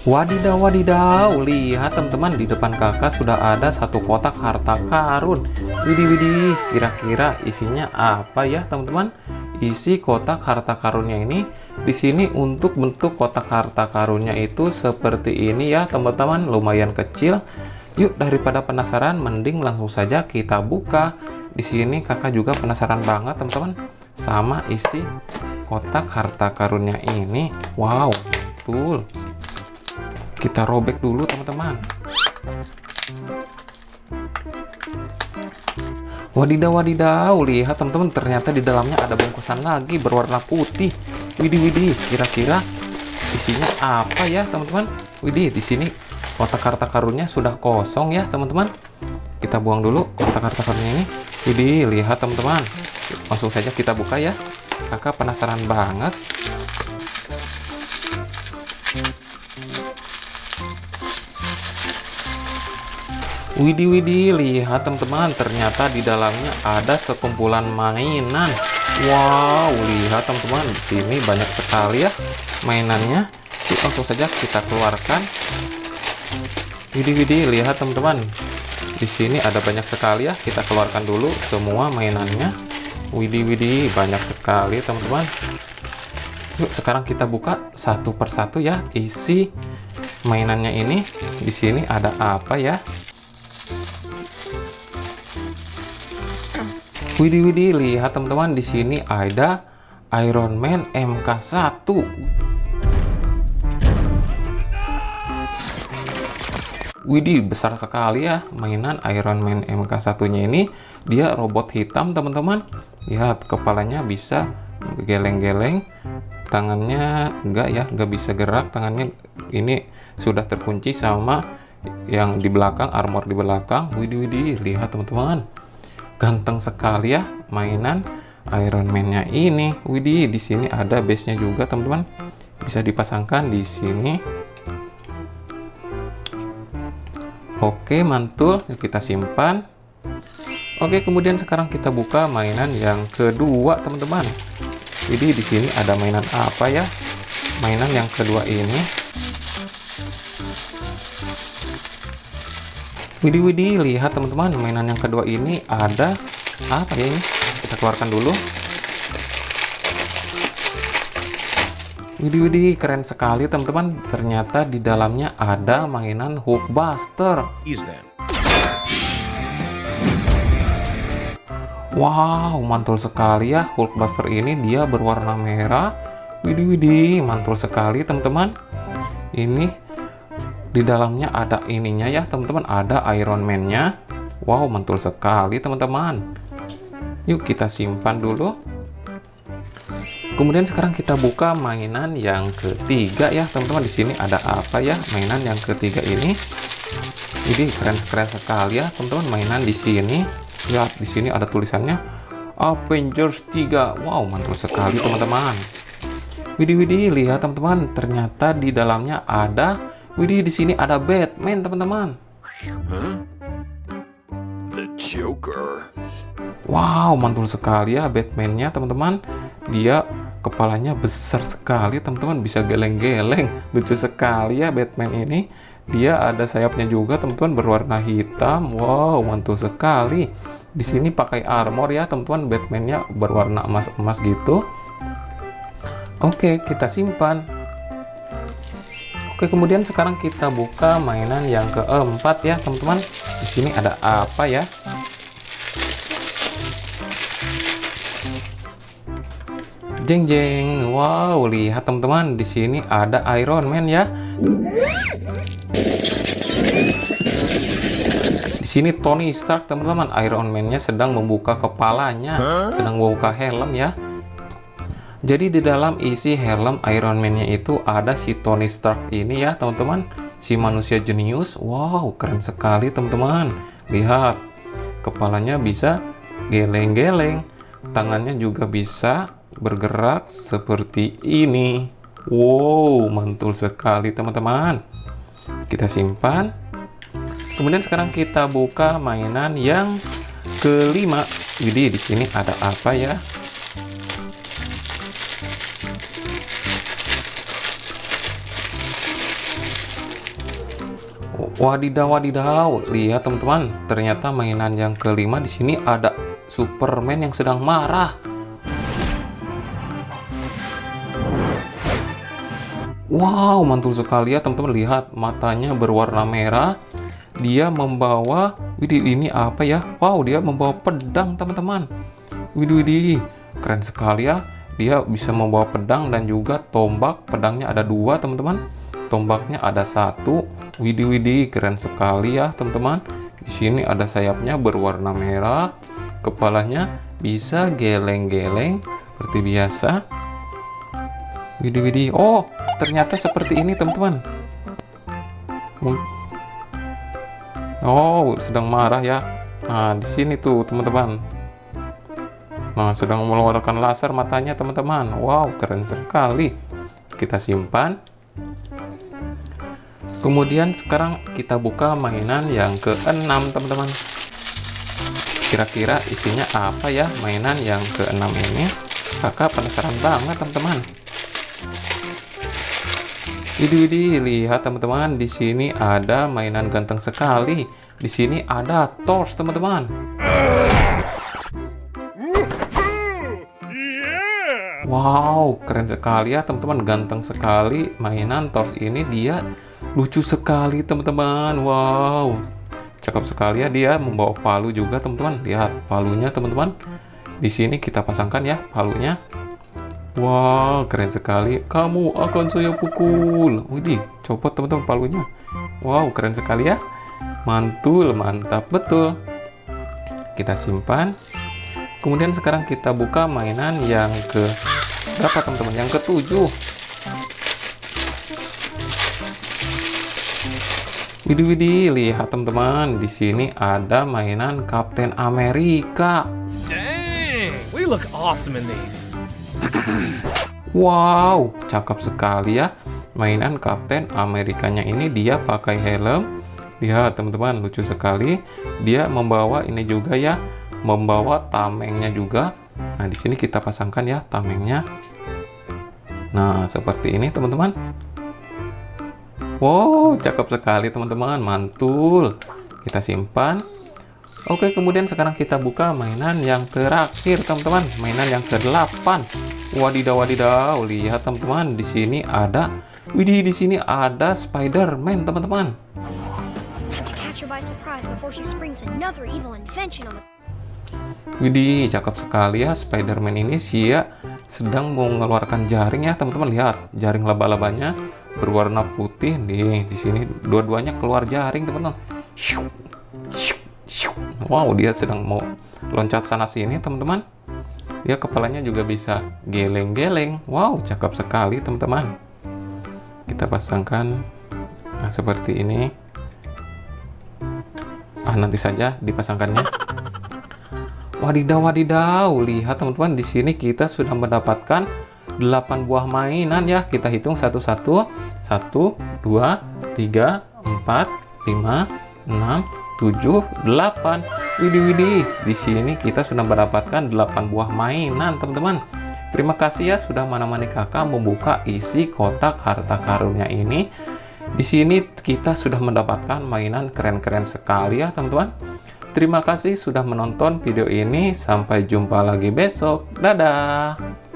Wadidaw wadidaw, lihat teman-teman di depan kakak sudah ada satu kotak harta karun. Widih widih, kira-kira isinya apa ya teman-teman? Isi kotak harta karunnya ini di sini untuk bentuk kotak harta karunnya itu seperti ini ya teman-teman, lumayan kecil. Yuk daripada penasaran, mending langsung saja kita buka. Di sini kakak juga penasaran banget teman-teman sama isi kotak harta karunnya ini. Wow, betul kita robek dulu teman-teman. Wadidaw wadidaw lihat teman-teman ternyata di dalamnya ada bungkusan lagi berwarna putih. Widih widih kira-kira isinya apa ya teman-teman? Widih di sini kotak harta karunnya sudah kosong ya teman-teman. Kita buang dulu kotak harta karunnya ini. Widih lihat teman-teman. Langsung saja kita buka ya. Kakak penasaran banget Widih widih, lihat teman-teman, ternyata di dalamnya ada sekumpulan mainan. Wow, lihat teman-teman, di sini banyak sekali ya mainannya. Yuk, langsung saja kita keluarkan. Widih widih, lihat teman-teman. Di sini ada banyak sekali ya. Kita keluarkan dulu semua mainannya. Widih widih, banyak sekali teman-teman. Yuk, sekarang kita buka satu persatu ya isi mainannya ini. Di sini ada apa ya? Widih widih, lihat teman-teman di sini ada Iron Man MK1. Widih, besar sekali ya mainan Iron Man MK1-nya ini. Dia robot hitam, teman-teman. Lihat, kepalanya bisa geleng-geleng. Tangannya enggak ya, enggak bisa gerak. Tangannya ini sudah terkunci sama yang di belakang, armor di belakang. Widih widih, lihat teman-teman ganteng sekali ya mainan Iron Man-nya ini. Widih, di sini ada base-nya juga, teman-teman. Bisa dipasangkan di sini. Oke, mantul. Kita simpan. Oke, kemudian sekarang kita buka mainan yang kedua, teman-teman. Jadi di sini ada mainan apa ya? Mainan yang kedua ini Widih widih, lihat teman-teman, mainan yang kedua ini ada apa ya ini? Kita keluarkan dulu. Widih widih, keren sekali teman-teman. Ternyata di dalamnya ada mainan Hulkbuster. Wow, mantul sekali ya Hulkbuster ini. Dia berwarna merah. Widih widih, mantul sekali teman-teman. Ini di dalamnya ada ininya ya teman-teman. Ada Iron Man-nya. Wow mantul sekali teman-teman. Yuk kita simpan dulu. Kemudian sekarang kita buka mainan yang ketiga ya teman-teman. Di sini ada apa ya? Mainan yang ketiga ini. Ini keren-keren sekali ya teman-teman. Mainan di sini. Ya di sini ada tulisannya Avengers 3 wow mantul sekali teman-teman. Widih widih lihat teman-teman. Ternyata di dalamnya ada Widih, di sini ada Batman, teman-teman. The Joker. Wow, mantul sekali ya Batman-nya, teman-teman. Dia kepalanya besar sekali, teman-teman. Bisa geleng-geleng. Lucu sekali ya Batman ini. Dia ada sayapnya juga, teman-teman, berwarna hitam. Wow, mantul sekali. Di sini pakai armor ya, teman-teman. Batman-nya berwarna emas-emas gitu. Oke, kita simpan. Oke, kemudian sekarang kita buka mainan yang keempat ya, teman-teman. Di sini ada apa ya? Jeng jeng. Wow, lihat teman-teman, di sini ada Iron Man ya. Di sini Tony Stark, teman-teman. Iron Man-nya sedang membuka kepalanya, sedang membuka helm ya. Jadi di dalam isi helm Iron Man-nya itu ada si Tony Stark ini ya teman-teman. Si manusia jenius. Wow keren sekali teman-teman. Lihat. Kepalanya bisa geleng-geleng. Tangannya juga bisa bergerak seperti ini. Wow mantul sekali teman-teman. Kita simpan. Kemudian sekarang kita buka mainan yang kelima. Widih di sini ada apa ya? Wadidaw, wadidaw. Lihat teman-teman, ternyata mainan yang kelima di sini ada Superman yang sedang marah. Wow, mantul sekali ya teman-teman. Lihat matanya berwarna merah. Dia membawa, widih ini apa ya? Wow, dia membawa pedang teman-teman. Widih, widih, keren sekali ya. Dia bisa membawa pedang dan juga tombak. Pedangnya ada dua teman-teman tombaknya ada satu. Widih widih keren sekali ya teman-teman. Di sini ada sayapnya berwarna merah. Kepalanya bisa geleng-geleng seperti biasa. Widih widih oh ternyata seperti ini teman-teman. Oh sedang marah ya. Nah di sini tuh teman-teman. Nah sedang mengeluarkan laser matanya teman-teman. Wow keren sekali. Kita simpan Kemudian sekarang kita buka mainan yang keenam teman-teman. Kira-kira isinya apa ya mainan yang keenam ini? Kakak penasaran banget teman-teman. Widih, lihat teman-teman, di sini ada mainan ganteng sekali. Di sini ada torch teman-teman. Wow, keren sekali ya teman-teman, ganteng sekali mainan torch ini dia lucu sekali teman-teman. Wow. Cakep sekali ya dia membawa palu juga teman-teman. Lihat palunya teman-teman. Di sini kita pasangkan ya palunya. Wow keren sekali. Kamu akan saya pukul. Widih copot teman-teman palunya. Wow keren sekali ya. Mantul mantap betul. Kita simpan. Kemudian sekarang kita buka mainan yang ke berapa teman-teman? Yang ketujuh Widih widih, lihat teman-teman, di sini ada mainan Kapten Amerika. Dang, we look awesome in these. wow, cakep sekali ya. Mainan Kapten Amerikanya ini dia pakai helm. Lihat teman-teman, lucu sekali. Dia membawa ini juga ya, membawa tamengnya juga. Nah, di sini kita pasangkan ya tamengnya. Nah, seperti ini teman-teman. Wow, cakep sekali teman-teman, mantul. Kita simpan. Oke, kemudian sekarang kita buka mainan yang terakhir, teman-teman. Mainan yang ke-8. Wadidaw, wadidaw. Lihat, teman-teman, di sini ada Widih, di sini ada Spider-Man, teman-teman. Widih, cakep sekali ya Spider-Man ini sih ya sedang mengeluarkan jaring ya, teman-teman. Lihat, jaring laba-labanya berwarna putih nih di sini dua-duanya keluar jaring teman-teman. Wow dia sedang mau loncat sana sini teman-teman. Dia kepalanya juga bisa geleng-geleng. Wow cakep sekali teman-teman. Kita pasangkan nah seperti ini. Ah nanti saja dipasangkannya. Wadidaw wadidaw. Lihat teman-teman di sini kita sudah mendapatkan 8 buah mainan ya. Kita hitung satu-satu. 1, 2, 3, 4, 5, 6, 7, 8. Widih widih. Di sini kita sudah mendapatkan 8 buah mainan, teman-teman. Terima kasih ya sudah menemani kakak membuka isi kotak harta karunnya ini. Di sini kita sudah mendapatkan mainan keren-keren sekali ya, teman-teman. Terima kasih sudah menonton video ini. Sampai jumpa lagi besok. Dadah.